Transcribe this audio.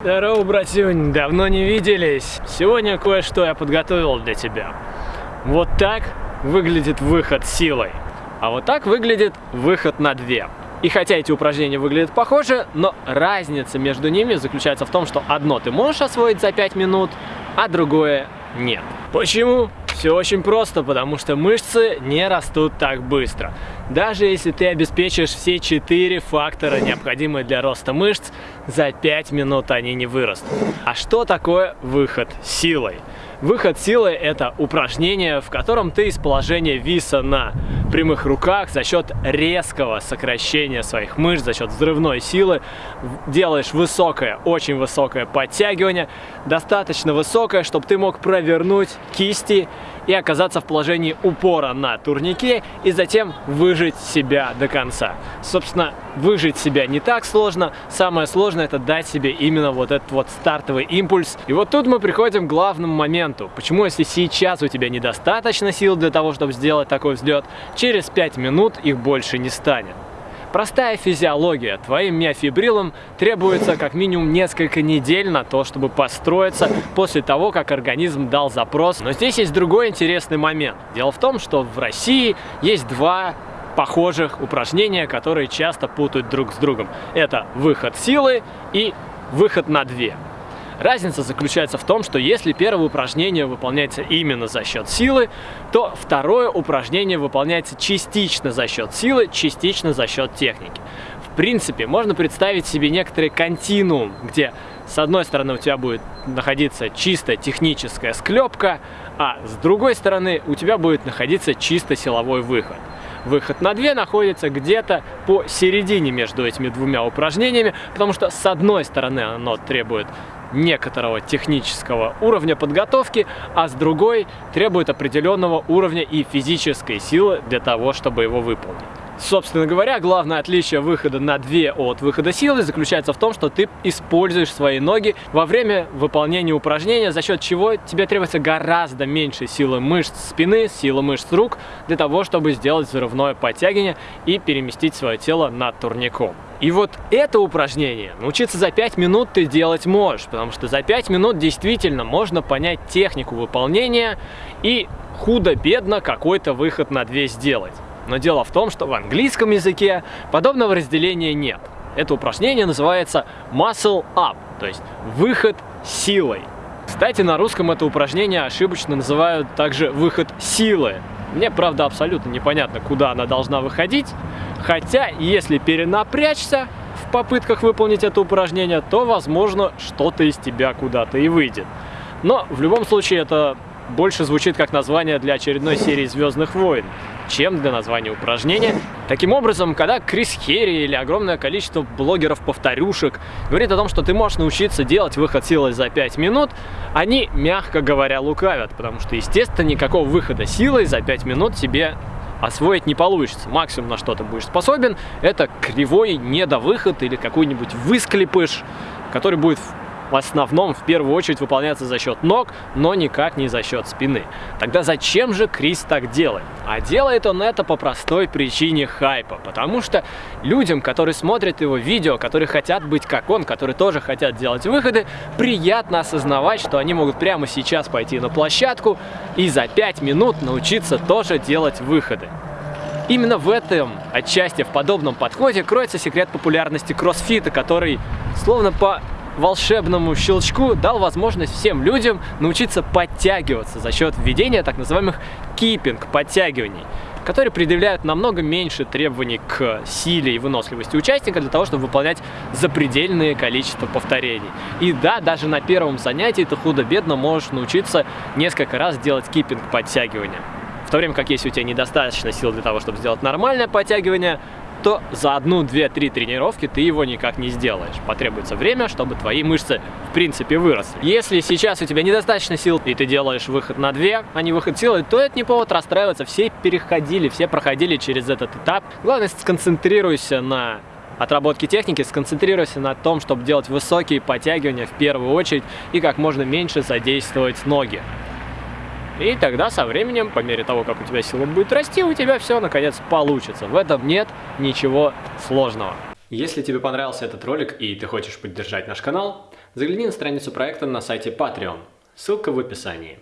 Здорово, братюнь, давно не виделись. Сегодня кое-что я подготовил для тебя. Вот так выглядит выход силой, а вот так выглядит выход на две. И хотя эти упражнения выглядят похожи, но разница между ними заключается в том, что одно ты можешь освоить за 5 минут, а другое нет. Почему? Все очень просто, потому что мышцы не растут так быстро. Даже если ты обеспечишь все четыре фактора, необходимые для роста мышц, за 5 минут они не вырастут. А что такое выход силой? Выход силы – это упражнение, в котором ты из положения виса на прямых руках за счет резкого сокращения своих мышц, за счет взрывной силы делаешь высокое, очень высокое подтягивание, достаточно высокое, чтобы ты мог провернуть кисти и оказаться в положении упора на турнике и затем выжить себя до конца. Собственно, выжить себя не так сложно, самое сложное это дать себе именно вот этот вот стартовый импульс. И вот тут мы приходим к главному моменту. Почему, если сейчас у тебя недостаточно сил для того, чтобы сделать такой взлет, через 5 минут их больше не станет? Простая физиология. Твоим миофибрилам требуется как минимум несколько недель на то, чтобы построиться после того, как организм дал запрос. Но здесь есть другой интересный момент. Дело в том, что в России есть два похожих упражнения, которые часто путают друг с другом. Это выход силы и выход на две. Разница заключается в том, что если первое упражнение выполняется именно за счет силы, то второе упражнение выполняется частично за счет силы, частично за счет техники. В принципе, можно представить себе некоторый континуум, где с одной стороны у тебя будет находиться чисто техническая склепка, а с другой стороны у тебя будет находиться чисто силовой выход. Выход на 2 находится где-то посередине между этими двумя упражнениями, потому что с одной стороны оно требует некоторого технического уровня подготовки, а с другой требует определенного уровня и физической силы для того, чтобы его выполнить. Собственно говоря, главное отличие выхода на 2 от выхода силы заключается в том, что ты используешь свои ноги во время выполнения упражнения, за счет чего тебе требуется гораздо меньше силы мышц спины, силы мышц рук, для того, чтобы сделать взрывное подтягивание и переместить свое тело над турником. И вот это упражнение научиться за 5 минут ты делать можешь, потому что за 5 минут действительно можно понять технику выполнения и худо-бедно какой-то выход на 2 сделать. Но дело в том, что в английском языке подобного разделения нет. Это упражнение называется muscle up, то есть выход силой. Кстати, на русском это упражнение ошибочно называют также выход силы. Мне, правда, абсолютно непонятно, куда она должна выходить. Хотя, если перенапрячься в попытках выполнить это упражнение, то, возможно, что-то из тебя куда-то и выйдет. Но, в любом случае, это больше звучит как название для очередной серии «Звездных войн», чем для названия упражнения. Таким образом, когда Крис Херри или огромное количество блогеров-повторюшек говорит о том, что ты можешь научиться делать выход силой за 5 минут, они, мягко говоря, лукавят, потому что, естественно, никакого выхода силой за 5 минут тебе освоить не получится. Максимум, на что ты будешь способен, это кривой недовыход или какой-нибудь высклепыш, который будет в основном в первую очередь выполняется за счет ног, но никак не за счет спины. Тогда зачем же Крис так делает? А делает он это по простой причине хайпа, потому что людям, которые смотрят его видео, которые хотят быть как он, которые тоже хотят делать выходы, приятно осознавать, что они могут прямо сейчас пойти на площадку и за 5 минут научиться тоже делать выходы. Именно в этом, отчасти в подобном подходе, кроется секрет популярности кроссфита, который словно по волшебному щелчку дал возможность всем людям научиться подтягиваться за счет введения так называемых кипинг подтягиваний которые предъявляют намного меньше требований к силе и выносливости участника для того, чтобы выполнять запредельное количество повторений. И да, даже на первом занятии ты худо-бедно можешь научиться несколько раз делать кипинг подтягивания. В то время как если у тебя недостаточно сил для того, чтобы сделать нормальное подтягивание, то за одну, две, три тренировки ты его никак не сделаешь. Потребуется время, чтобы твои мышцы в принципе выросли. Если сейчас у тебя недостаточно сил, и ты делаешь выход на две, а не выход силы, то это не повод расстраиваться. Все переходили, все проходили через этот этап. Главное, сконцентрируйся на отработке техники, сконцентрируйся на том, чтобы делать высокие подтягивания в первую очередь и как можно меньше задействовать ноги. И тогда со временем, по мере того, как у тебя сила будет расти, у тебя все наконец получится. В этом нет ничего сложного. Если тебе понравился этот ролик и ты хочешь поддержать наш канал, загляни на страницу проекта на сайте Patreon. Ссылка в описании.